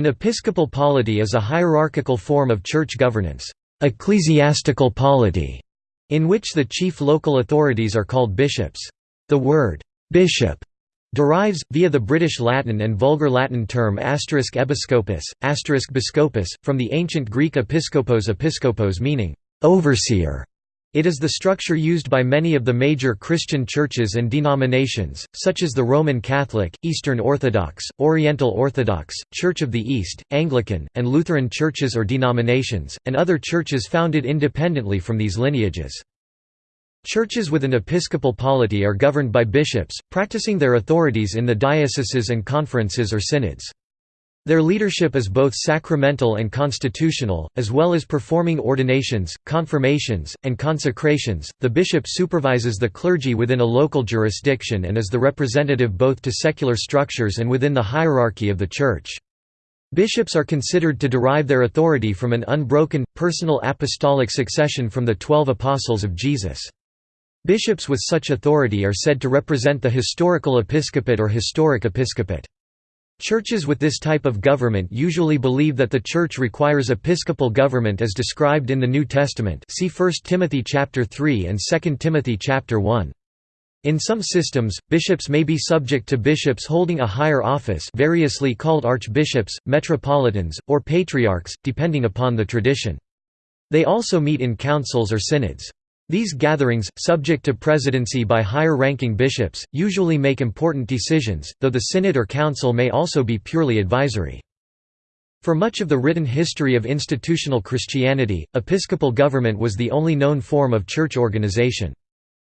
An episcopal polity is a hierarchical form of church governance ecclesiastical polity", in which the chief local authorities are called bishops. The word «bishop» derives, via the British Latin and Vulgar Latin term asterisk episcopus, biscopus, from the ancient Greek episkopos episkopos meaning «overseer». It is the structure used by many of the major Christian churches and denominations, such as the Roman Catholic, Eastern Orthodox, Oriental Orthodox, Church of the East, Anglican, and Lutheran churches or denominations, and other churches founded independently from these lineages. Churches with an episcopal polity are governed by bishops, practicing their authorities in the dioceses and conferences or synods. Their leadership is both sacramental and constitutional, as well as performing ordinations, confirmations, and consecrations. The bishop supervises the clergy within a local jurisdiction and is the representative both to secular structures and within the hierarchy of the Church. Bishops are considered to derive their authority from an unbroken, personal apostolic succession from the Twelve Apostles of Jesus. Bishops with such authority are said to represent the historical episcopate or historic episcopate. Churches with this type of government usually believe that the Church requires episcopal government as described in the New Testament see 1 Timothy chapter 3 and 2 Timothy chapter 1. In some systems, bishops may be subject to bishops holding a higher office variously called archbishops, metropolitans, or patriarchs, depending upon the tradition. They also meet in councils or synods. These gatherings, subject to presidency by higher-ranking bishops, usually make important decisions, though the synod or council may also be purely advisory. For much of the written history of institutional Christianity, episcopal government was the only known form of church organization.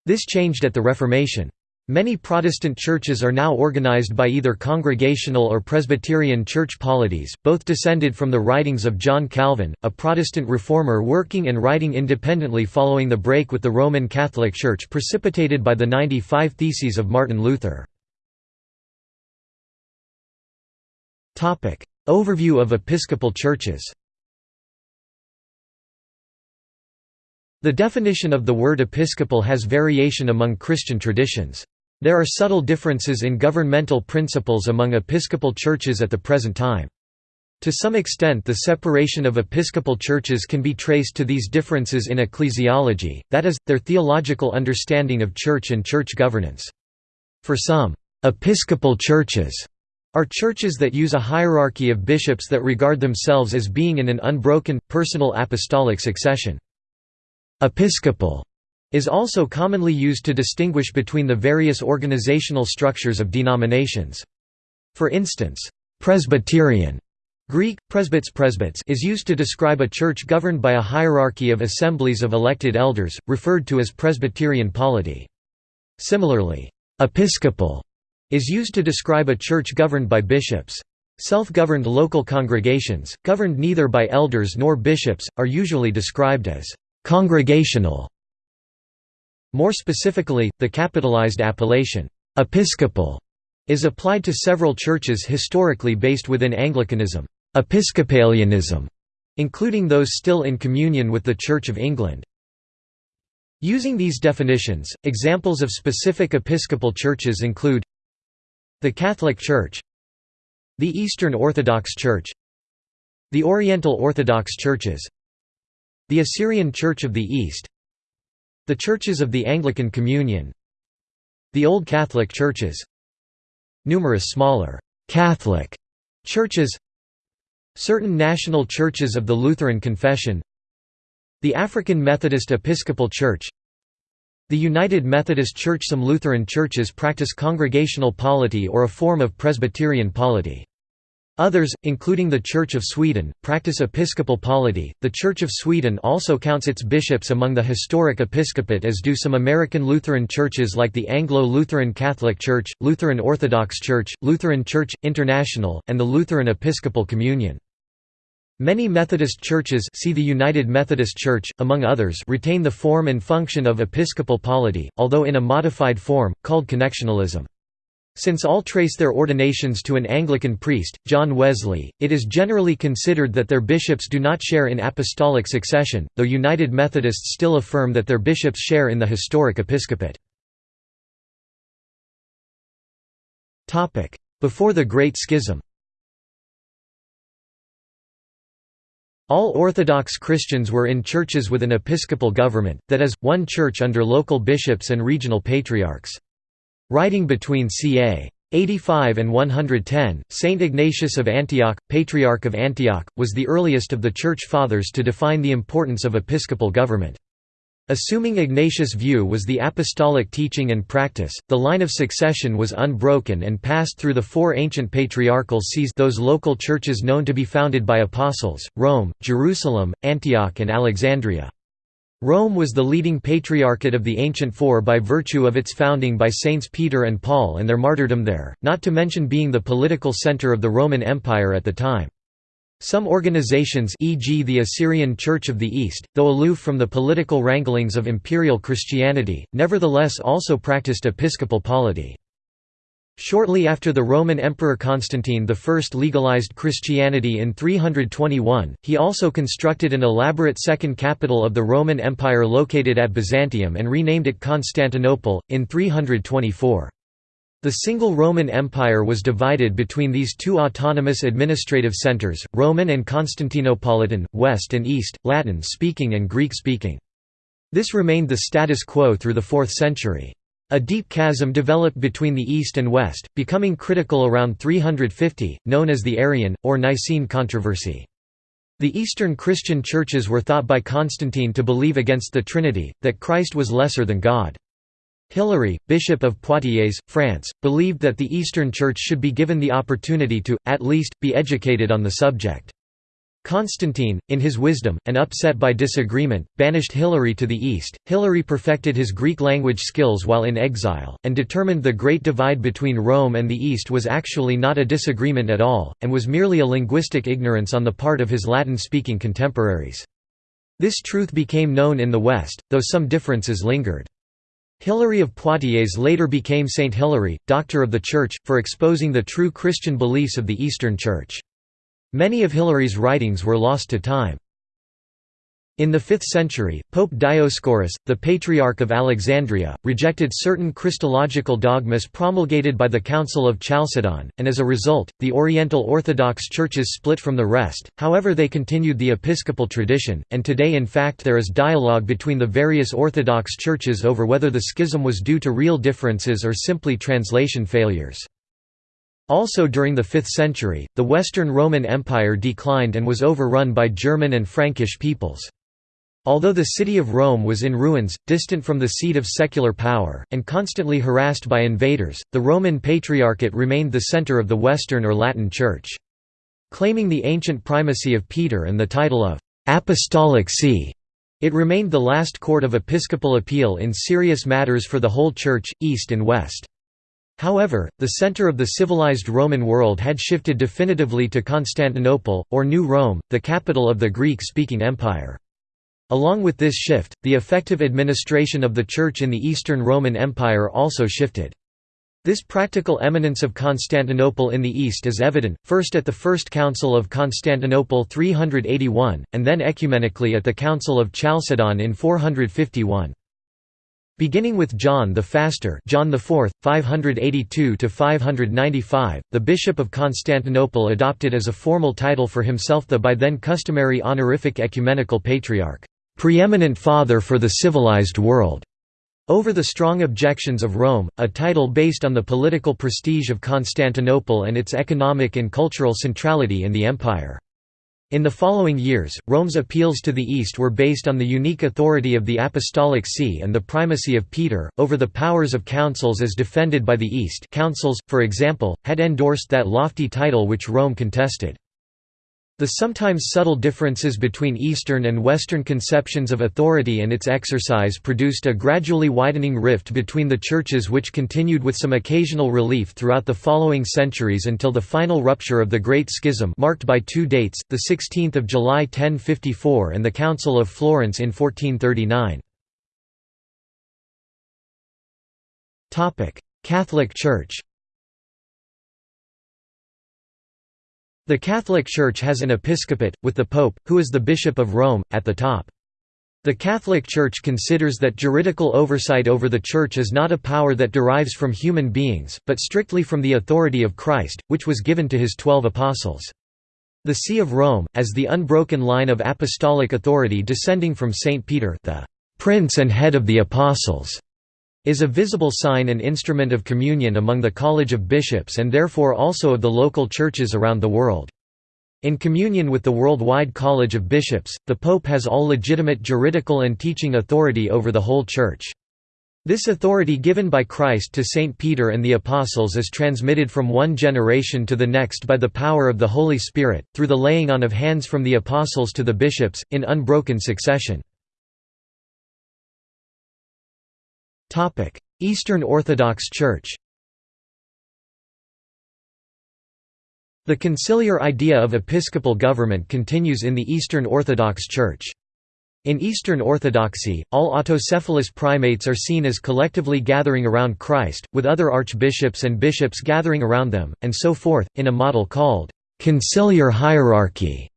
This changed at the Reformation. Many Protestant churches are now organized by either Congregational or Presbyterian church polities, both descended from the writings of John Calvin, a Protestant reformer working and writing independently following the break with the Roman Catholic Church precipitated by the 95 Theses of Martin Luther. Overview of episcopal churches The definition of the word episcopal has variation among Christian traditions. There are subtle differences in governmental principles among episcopal churches at the present time. To some extent the separation of episcopal churches can be traced to these differences in ecclesiology, that is, their theological understanding of church and church governance. For some, episcopal churches are churches that use a hierarchy of bishops that regard themselves as being in an unbroken, personal apostolic succession. Episcopal is also commonly used to distinguish between the various organizational structures of denominations. For instance, Presbyterian Greek, presbyts presbyts is used to describe a church governed by a hierarchy of assemblies of elected elders, referred to as Presbyterian polity. Similarly, episcopal is used to describe a church governed by bishops. Self-governed local congregations, governed neither by elders nor bishops, are usually described as congregational more specifically, the capitalized appellation, «episcopal» is applied to several churches historically based within Anglicanism, Episcopalianism, including those still in communion with the Church of England. Using these definitions, examples of specific episcopal churches include the Catholic Church the Eastern Orthodox Church the Oriental Orthodox Churches the Assyrian Church of the East the Churches of the Anglican Communion The Old Catholic Churches Numerous smaller «Catholic» churches Certain national churches of the Lutheran Confession The African Methodist Episcopal Church The United Methodist Church Some Lutheran churches practice congregational polity or a form of Presbyterian polity. Others, including the Church of Sweden, practice episcopal polity. The Church of Sweden also counts its bishops among the historic episcopate, as do some American Lutheran churches like the Anglo Lutheran Catholic Church, Lutheran Orthodox Church, Lutheran Church International, and the Lutheran Episcopal Communion. Many Methodist churches see the United Methodist Church, among others retain the form and function of episcopal polity, although in a modified form, called connectionalism. Since all trace their ordinations to an Anglican priest, John Wesley, it is generally considered that their bishops do not share in apostolic succession, though United Methodists still affirm that their bishops share in the historic episcopate. Before the Great Schism All Orthodox Christians were in churches with an episcopal government, that is, one church under local bishops and regional patriarchs. Writing between ca. 85 and 110, Saint Ignatius of Antioch, Patriarch of Antioch, was the earliest of the Church Fathers to define the importance of episcopal government. Assuming Ignatius' view was the apostolic teaching and practice, the line of succession was unbroken and passed through the four ancient patriarchal sees those local churches known to be founded by apostles, Rome, Jerusalem, Antioch and Alexandria. Rome was the leading patriarchate of the ancient four by virtue of its founding by Saints Peter and Paul and their martyrdom there, not to mention being the political center of the Roman Empire at the time. Some organizations e.g. the Assyrian Church of the East, though aloof from the political wranglings of imperial Christianity, nevertheless also practiced episcopal polity. Shortly after the Roman Emperor Constantine I legalized Christianity in 321, he also constructed an elaborate second capital of the Roman Empire located at Byzantium and renamed it Constantinople, in 324. The single Roman Empire was divided between these two autonomous administrative centers, Roman and Constantinopolitan, West and East, Latin-speaking and Greek-speaking. This remained the status quo through the 4th century. A deep chasm developed between the East and West, becoming critical around 350, known as the Arian, or Nicene controversy. The Eastern Christian churches were thought by Constantine to believe against the Trinity, that Christ was lesser than God. Hilary, Bishop of Poitiers, France, believed that the Eastern Church should be given the opportunity to, at least, be educated on the subject. Constantine, in his wisdom, and upset by disagreement, banished Hilary to the east. Hilary perfected his Greek language skills while in exile, and determined the great divide between Rome and the East was actually not a disagreement at all, and was merely a linguistic ignorance on the part of his Latin-speaking contemporaries. This truth became known in the West, though some differences lingered. Hilary of Poitiers later became Saint Hilary, Doctor of the Church, for exposing the true Christian beliefs of the Eastern Church. Many of Hilary's writings were lost to time. In the 5th century, Pope Dioscorus, the Patriarch of Alexandria, rejected certain Christological dogmas promulgated by the Council of Chalcedon, and as a result, the Oriental Orthodox churches split from the rest, however they continued the episcopal tradition, and today in fact there is dialogue between the various Orthodox churches over whether the schism was due to real differences or simply translation failures. Also during the 5th century, the Western Roman Empire declined and was overrun by German and Frankish peoples. Although the city of Rome was in ruins, distant from the seat of secular power, and constantly harassed by invaders, the Roman Patriarchate remained the center of the Western or Latin Church. Claiming the ancient primacy of Peter and the title of «Apostolic See», it remained the last court of episcopal appeal in serious matters for the whole Church, East and West. However, the center of the civilized Roman world had shifted definitively to Constantinople, or New Rome, the capital of the Greek-speaking empire. Along with this shift, the effective administration of the Church in the Eastern Roman Empire also shifted. This practical eminence of Constantinople in the East is evident, first at the First Council of Constantinople 381, and then ecumenically at the Council of Chalcedon in 451. Beginning with John the Faster John IV, 582–595, the Bishop of Constantinople adopted as a formal title for himself the by then customary honorific ecumenical patriarch preeminent father for the civilized world, over the strong objections of Rome, a title based on the political prestige of Constantinople and its economic and cultural centrality in the empire. In the following years, Rome's appeals to the East were based on the unique authority of the Apostolic See and the primacy of Peter, over the powers of councils as defended by the East councils, for example, had endorsed that lofty title which Rome contested. The sometimes subtle differences between Eastern and Western conceptions of authority and its exercise produced a gradually widening rift between the churches which continued with some occasional relief throughout the following centuries until the final rupture of the Great Schism marked by two dates, the 16th of July 1054 and the Council of Florence in 1439. Catholic Church The Catholic Church has an episcopate, with the Pope, who is the Bishop of Rome, at the top. The Catholic Church considers that juridical oversight over the Church is not a power that derives from human beings, but strictly from the authority of Christ, which was given to his twelve apostles. The See of Rome, as the unbroken line of apostolic authority descending from Saint Peter the Prince and Head of the Apostles, is a visible sign and instrument of communion among the College of Bishops and therefore also of the local churches around the world. In communion with the worldwide College of Bishops, the Pope has all legitimate juridical and teaching authority over the whole Church. This authority given by Christ to Saint Peter and the Apostles is transmitted from one generation to the next by the power of the Holy Spirit, through the laying on of hands from the Apostles to the bishops, in unbroken succession. Eastern Orthodox Church The conciliar idea of episcopal government continues in the Eastern Orthodox Church. In Eastern Orthodoxy, all autocephalous primates are seen as collectively gathering around Christ, with other archbishops and bishops gathering around them, and so forth, in a model called conciliar hierarchy.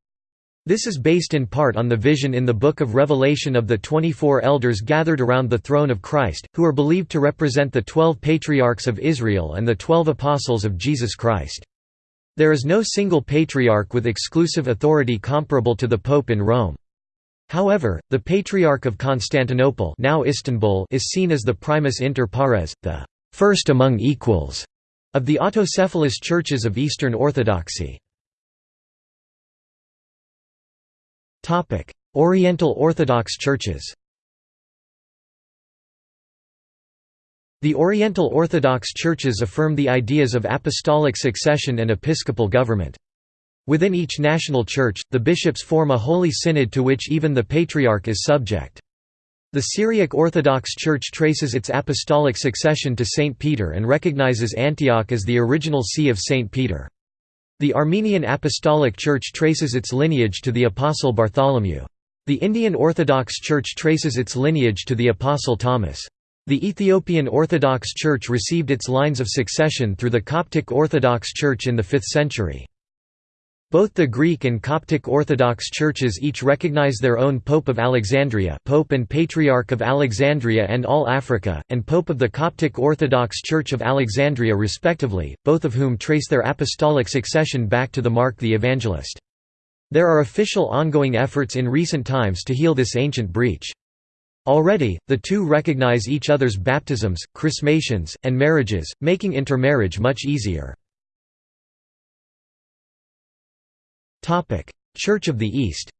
This is based in part on the vision in the Book of Revelation of the 24 elders gathered around the throne of Christ, who are believed to represent the twelve patriarchs of Israel and the twelve apostles of Jesus Christ. There is no single patriarch with exclusive authority comparable to the Pope in Rome. However, the Patriarch of Constantinople now Istanbul is seen as the primus inter pares, the first among equals, of the autocephalous churches of Eastern Orthodoxy. Oriental Orthodox churches The Oriental Orthodox churches affirm the ideas of apostolic succession and episcopal government. Within each national church, the bishops form a holy synod to which even the patriarch is subject. The Syriac Orthodox Church traces its apostolic succession to Saint Peter and recognizes Antioch as the original see of Saint Peter. The Armenian Apostolic Church traces its lineage to the Apostle Bartholomew. The Indian Orthodox Church traces its lineage to the Apostle Thomas. The Ethiopian Orthodox Church received its lines of succession through the Coptic Orthodox Church in the 5th century. Both the Greek and Coptic Orthodox churches each recognize their own Pope of Alexandria Pope and Patriarch of Alexandria and all Africa, and Pope of the Coptic Orthodox Church of Alexandria respectively, both of whom trace their apostolic succession back to the Mark the Evangelist. There are official ongoing efforts in recent times to heal this ancient breach. Already, the two recognize each other's baptisms, chrismations, and marriages, making intermarriage much easier. Church of the East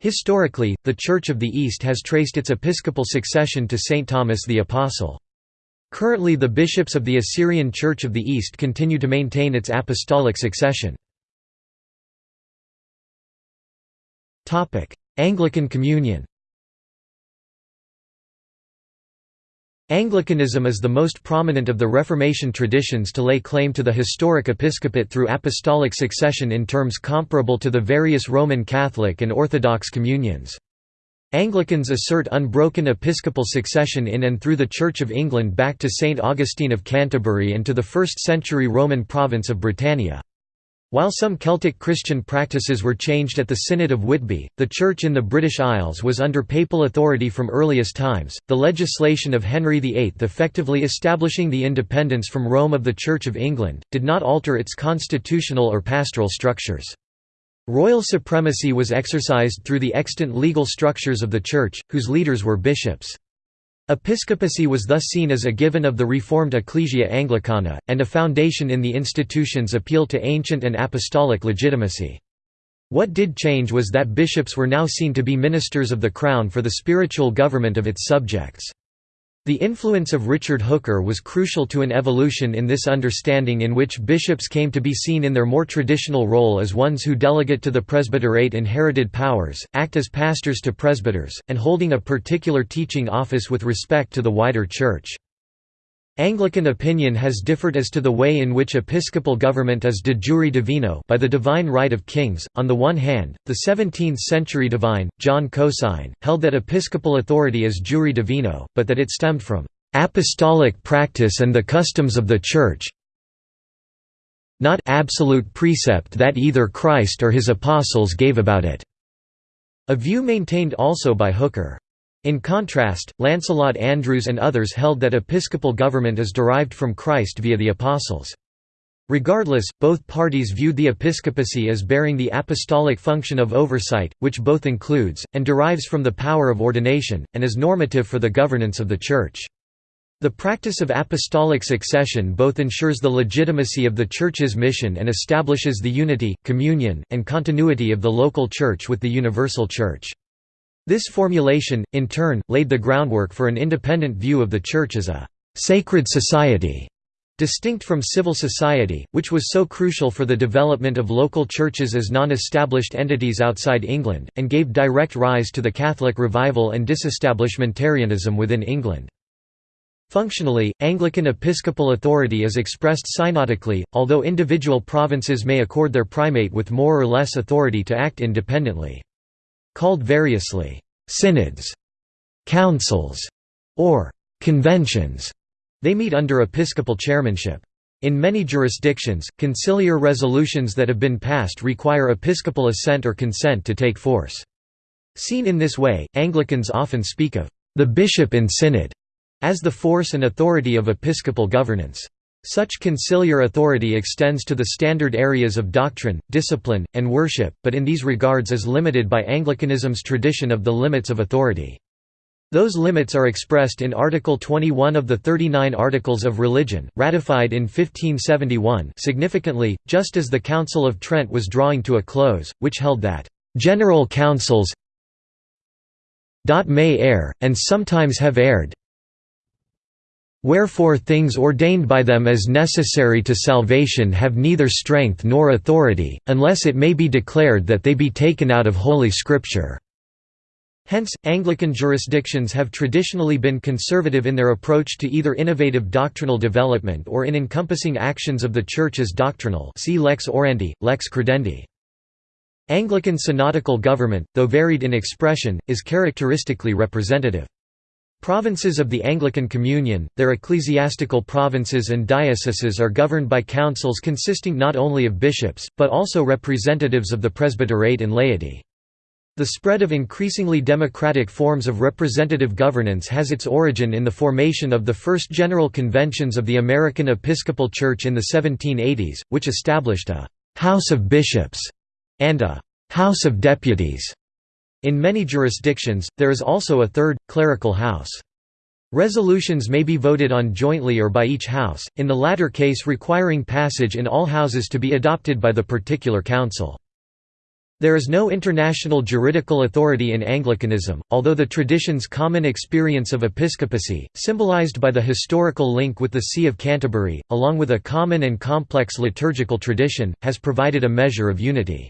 Historically, the Church of the East has traced its episcopal succession to Saint Thomas the Apostle. Currently the bishops of the Assyrian Church of the East continue to maintain its apostolic succession. Anglican Communion Anglicanism is the most prominent of the Reformation traditions to lay claim to the historic episcopate through apostolic succession in terms comparable to the various Roman Catholic and Orthodox communions. Anglicans assert unbroken episcopal succession in and through the Church of England back to St Augustine of Canterbury and to the 1st century Roman province of Britannia. While some Celtic Christian practices were changed at the Synod of Whitby, the Church in the British Isles was under papal authority from earliest times. The legislation of Henry VIII effectively establishing the independence from Rome of the Church of England, did not alter its constitutional or pastoral structures. Royal supremacy was exercised through the extant legal structures of the Church, whose leaders were bishops. Episcopacy was thus seen as a given of the reformed Ecclesia Anglicana, and a foundation in the institution's appeal to ancient and apostolic legitimacy. What did change was that bishops were now seen to be ministers of the Crown for the spiritual government of its subjects. The influence of Richard Hooker was crucial to an evolution in this understanding in which bishops came to be seen in their more traditional role as ones who delegate to the presbyterate inherited powers, act as pastors to presbyters, and holding a particular teaching office with respect to the wider Church. Anglican opinion has differed as to the way in which episcopal government is de jure divino by the divine right of kings. On the one hand, the 17th-century divine, John Cosin, held that episcopal authority is jure divino, but that it stemmed from apostolic practice and the customs of the Church, not absolute precept that either Christ or his apostles gave about it", a view maintained also by Hooker. In contrast, Lancelot Andrewes and others held that episcopal government is derived from Christ via the apostles. Regardless, both parties viewed the episcopacy as bearing the apostolic function of oversight, which both includes, and derives from the power of ordination, and is normative for the governance of the Church. The practice of apostolic succession both ensures the legitimacy of the Church's mission and establishes the unity, communion, and continuity of the local Church with the universal Church. This formulation, in turn, laid the groundwork for an independent view of the Church as a «sacred society» distinct from civil society, which was so crucial for the development of local churches as non-established entities outside England, and gave direct rise to the Catholic revival and disestablishmentarianism within England. Functionally, Anglican episcopal authority is expressed synodically, although individual provinces may accord their primate with more or less authority to act independently. Called variously, synods, councils, or conventions, they meet under episcopal chairmanship. In many jurisdictions, conciliar resolutions that have been passed require episcopal assent or consent to take force. Seen in this way, Anglicans often speak of the bishop in synod as the force and authority of episcopal governance. Such conciliar authority extends to the standard areas of doctrine, discipline, and worship, but in these regards is limited by Anglicanism's tradition of the limits of authority. Those limits are expressed in Article 21 of the 39 Articles of Religion, ratified in 1571 significantly, just as the Council of Trent was drawing to a close, which held that, "...general councils may err, and sometimes have erred, Wherefore things ordained by them as necessary to salvation have neither strength nor authority, unless it may be declared that they be taken out of Holy Scripture." Hence, Anglican jurisdictions have traditionally been conservative in their approach to either innovative doctrinal development or in encompassing actions of the Church as doctrinal see Lex Orandi, Lex Credendi. Anglican synodical government, though varied in expression, is characteristically representative. Provinces of the Anglican Communion, their ecclesiastical provinces and dioceses are governed by councils consisting not only of bishops, but also representatives of the presbyterate and laity. The spread of increasingly democratic forms of representative governance has its origin in the formation of the first General Conventions of the American Episcopal Church in the 1780s, which established a «House of Bishops» and a «House of Deputies» In many jurisdictions, there is also a third, clerical house. Resolutions may be voted on jointly or by each house, in the latter case requiring passage in all houses to be adopted by the particular council. There is no international juridical authority in Anglicanism, although the tradition's common experience of episcopacy, symbolized by the historical link with the See of Canterbury, along with a common and complex liturgical tradition, has provided a measure of unity.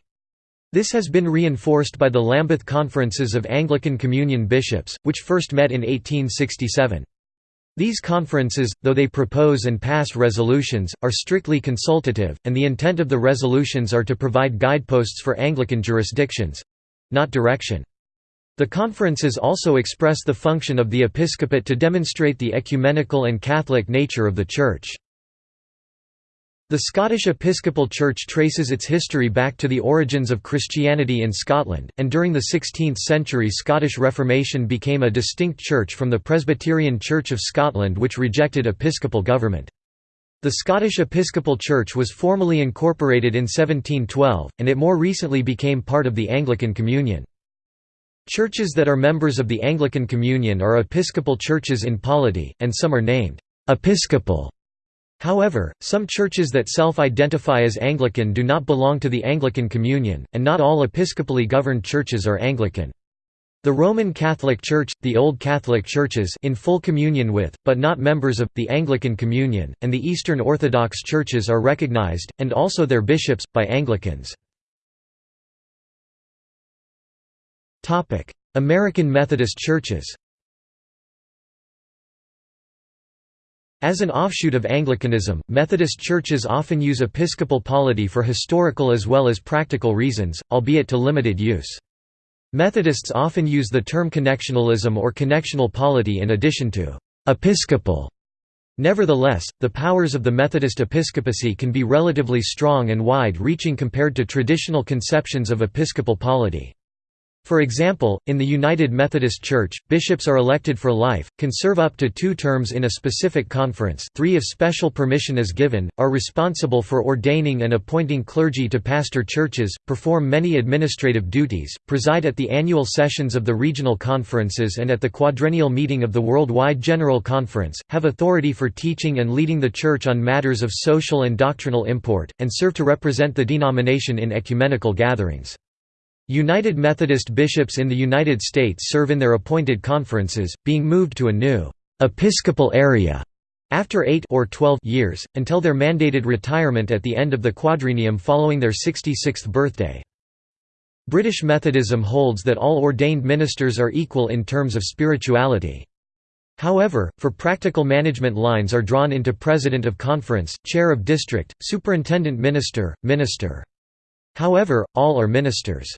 This has been reinforced by the Lambeth Conferences of Anglican Communion Bishops, which first met in 1867. These conferences, though they propose and pass resolutions, are strictly consultative, and the intent of the resolutions are to provide guideposts for Anglican jurisdictions—not direction. The conferences also express the function of the episcopate to demonstrate the ecumenical and Catholic nature of the Church. The Scottish Episcopal Church traces its history back to the origins of Christianity in Scotland, and during the 16th century Scottish Reformation became a distinct church from the Presbyterian Church of Scotland which rejected episcopal government. The Scottish Episcopal Church was formally incorporated in 1712, and it more recently became part of the Anglican Communion. Churches that are members of the Anglican Communion are episcopal churches in polity, and some are named «episcopal» However, some churches that self-identify as Anglican do not belong to the Anglican Communion, and not all episcopally governed churches are Anglican. The Roman Catholic Church, the Old Catholic Churches in full communion with, but not members of, the Anglican Communion, and the Eastern Orthodox Churches are recognized, and also their bishops, by Anglicans. American Methodist Churches As an offshoot of Anglicanism, Methodist churches often use episcopal polity for historical as well as practical reasons, albeit to limited use. Methodists often use the term connectionalism or connectional polity in addition to «episcopal». Nevertheless, the powers of the Methodist episcopacy can be relatively strong and wide-reaching compared to traditional conceptions of episcopal polity. For example, in the United Methodist Church, bishops are elected for life, can serve up to two terms in a specific conference three if special permission is given, are responsible for ordaining and appointing clergy to pastor churches, perform many administrative duties, preside at the annual sessions of the regional conferences and at the quadrennial meeting of the Worldwide General Conference, have authority for teaching and leading the Church on matters of social and doctrinal import, and serve to represent the denomination in ecumenical gatherings. United Methodist bishops in the United States serve in their appointed conferences, being moved to a new «episcopal area» after 8 or 12 years, until their mandated retirement at the end of the quadrennium following their 66th birthday. British Methodism holds that all ordained ministers are equal in terms of spirituality. However, for practical management lines are drawn into President of Conference, Chair of District, Superintendent Minister, Minister. However, all are ministers.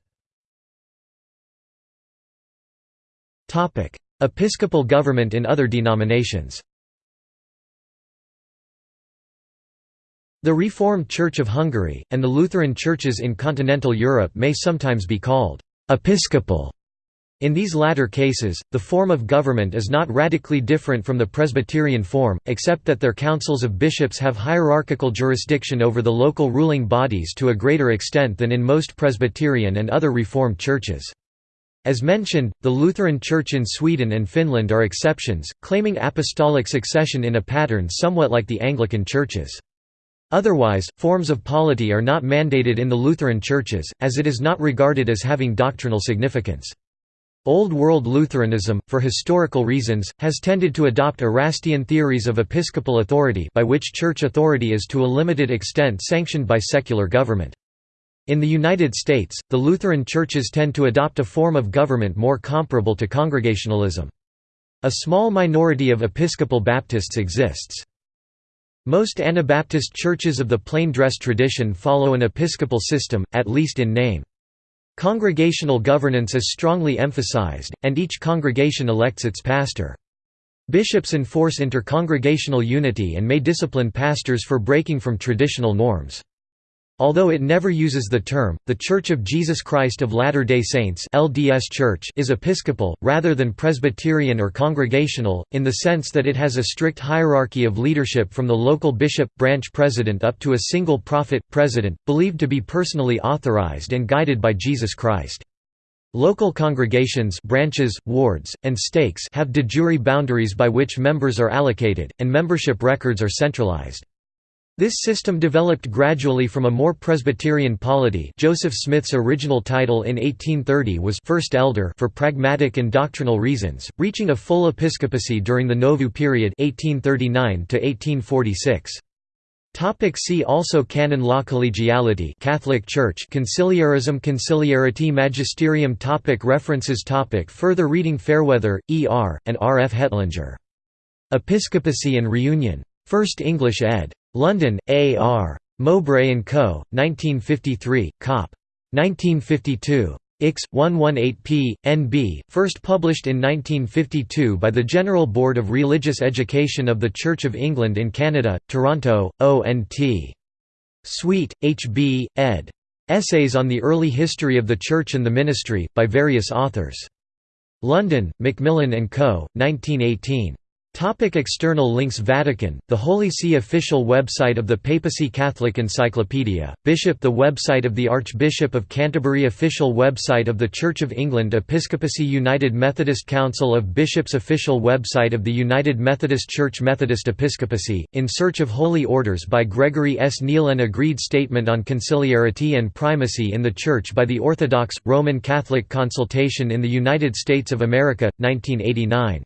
Episcopal government in other denominations The Reformed Church of Hungary, and the Lutheran churches in continental Europe may sometimes be called «episcopal». In these latter cases, the form of government is not radically different from the Presbyterian form, except that their councils of bishops have hierarchical jurisdiction over the local ruling bodies to a greater extent than in most Presbyterian and other Reformed churches. As mentioned, the Lutheran Church in Sweden and Finland are exceptions, claiming apostolic succession in a pattern somewhat like the Anglican churches. Otherwise, forms of polity are not mandated in the Lutheran churches, as it is not regarded as having doctrinal significance. Old World Lutheranism, for historical reasons, has tended to adopt Erastian theories of episcopal authority by which church authority is to a limited extent sanctioned by secular government. In the United States, the Lutheran churches tend to adopt a form of government more comparable to Congregationalism. A small minority of Episcopal Baptists exists. Most Anabaptist churches of the plain dress tradition follow an episcopal system, at least in name. Congregational governance is strongly emphasized, and each congregation elects its pastor. Bishops enforce inter-congregational unity and may discipline pastors for breaking from traditional norms. Although it never uses the term, the Church of Jesus Christ of Latter-day Saints LDS Church is episcopal, rather than Presbyterian or Congregational, in the sense that it has a strict hierarchy of leadership from the local bishop, branch president up to a single prophet, president, believed to be personally authorized and guided by Jesus Christ. Local congregations branches, wards, and stakes have de jure boundaries by which members are allocated, and membership records are centralized. This system developed gradually from a more Presbyterian polity Joseph Smith's original title in 1830 was First Elder for pragmatic and doctrinal reasons, reaching a full episcopacy during the Nauvoo period 1839 -1846. Topic see also Canon law Collegiality Catholic Church Conciliarism Conciliarity Magisterium topic References topic Further reading Fairweather, E. R., and R. F. Hettlinger. Episcopacy and Reunion. First English ed. London, A. R. Mowbray & Co., 1953, Cop. 1952. Ix. 118p. NB, first published in 1952 by the General Board of Religious Education of the Church of England in Canada, Toronto, ONT. Swete, H. B., ed. Essays on the Early History of the Church and the Ministry, by various authors. London, Macmillan & Co., 1918. Topic external links Vatican, the Holy See official website of the Papacy Catholic Encyclopedia, Bishop The website of the Archbishop of Canterbury Official website of the Church of England Episcopacy United Methodist Council of Bishops Official website of the United Methodist Church Methodist Episcopacy, In Search of Holy Orders by Gregory S. Neal An agreed statement on conciliarity and primacy in the Church by the Orthodox, Roman Catholic Consultation in the United States of America, 1989